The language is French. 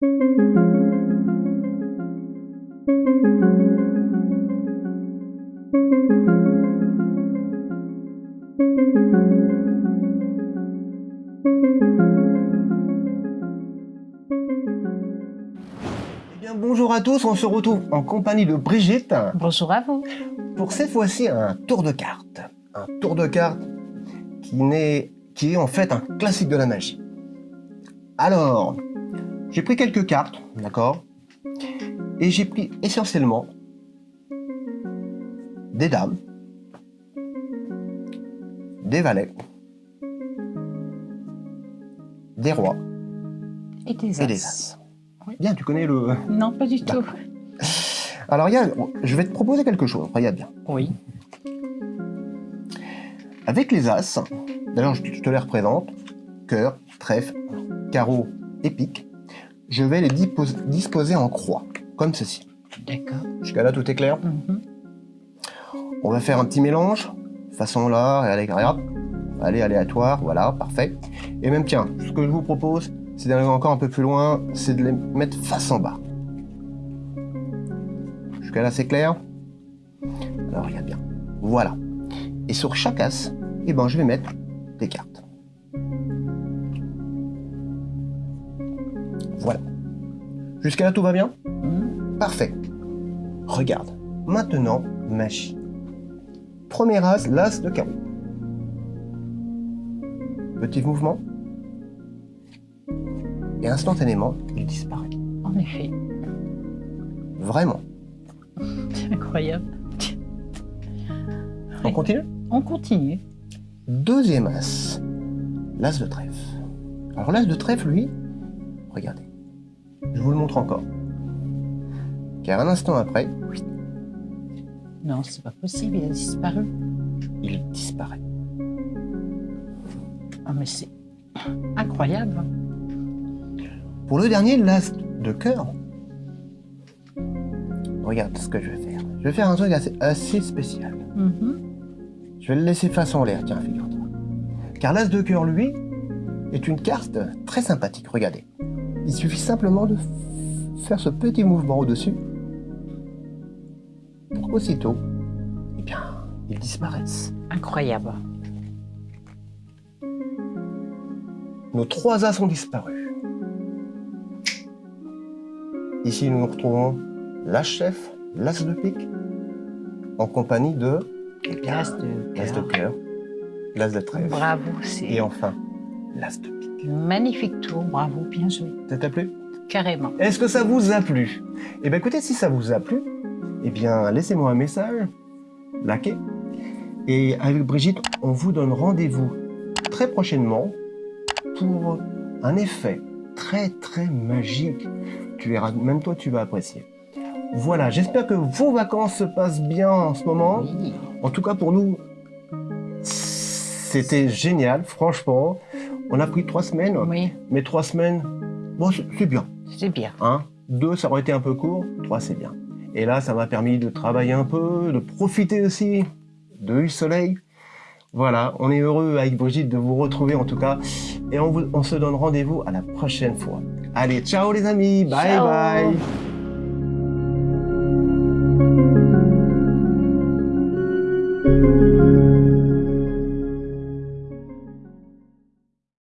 Eh bonjour à tous, on se retrouve en compagnie de Brigitte Bonjour à vous. pour cette fois-ci un tour de cartes. Un tour de cartes qui, qui est en fait un classique de la magie. Alors, j'ai pris quelques cartes, d'accord? Et j'ai pris essentiellement des dames, des valets, des rois Et des as. et des as. Oui. Bien, tu connais le... Non, pas du tout. Alors, il y a- je vais te proposer quelque chose, regarde bien. Oui. Avec les As, d'ailleurs je je te les représente, cœur, trèfle, carreau et pique, je vais les dispos- disposer en croix, comme ceci. D'accord. Jusqu'à là, tout est clair Mhm. On va faire un petit mélange, façon là, et allez, regarde. Allez, aléatoire, voilà, parfait. Et même, tiens, ce que je vous propose, c'est d'aller encore un peu plus loin, c'est de les mettre face en bas. Jusqu'à là, c'est clair Alors, regarde bien. Voilà. Et sur chaque as, eh ben, je vais mettre des cartes. Voilà. Jusqu'à là, tout va bien? Mhm. Parfait. Regarde. Maintenant, magie. Premier as, l'as de carreau. Petit mouvement. Et instantanément, il disparaît. En effet. Vraiment. C'est incroyable. On continue? On continue. Deuxième as, l'as de trèfle. Alors l'as de trèfle, lui, regardez. Je vous le montre encore. Car un instant après, Non, c'est pas possible, il a disparu. il disparaît. Ah, mais c'est incroyable. Pour le dernier, l'as de cœur. Regarde ce que je vais faire. Je vais faire un truc assez, assez spécial. Mhm. Je vais le laisser face en l'air, tiens, figure-toi. Car l'as de cœur, lui, est une carte très sympathique. Regardez. Il suffit simplement de faire ce petit mouvement au-dessus. Pour qu'aussitôt, eh bien, ils disparaissent. Incroyable. Nos trois as ont disparu. Ici, nous nous retrouvons l'as chef, l'as de pique, en compagnie de eh L'as de cœur, l'as de trèfle, Bravo, c'est et enfin, l'as de pique. Magnifique tour. Bravo, bien joué. Ça t'a plu? Carrément. Est-ce que ça vous a plu? Eh bien écoutez, si ça vous a plu, eh bien laissez-moi un message, likez. Et avec Brigitte, on vous donne rendez-vous très prochainement pour un effet très très magique. Tu verras, même toi tu vas apprécier. Voilà, j'espère que vos vacances se passent bien en ce moment. Oui. En tout cas pour nous, c'était génial, franchement. On a pris trois semaines, Oui, mais trois semaines, bon c'est bien. c'est bien. Hein? Deux, ça aurait été un peu court. Trois, c'est bien. Et là, ça m'a permis de travailler un peu, de profiter aussi de du soleil. Voilà, on est heureux avec Brigitte de vous retrouver en tout cas. Et on, vous- on se donne rendez-vous à la prochaine fois. Allez, ciao les amis, bye Ciao. bye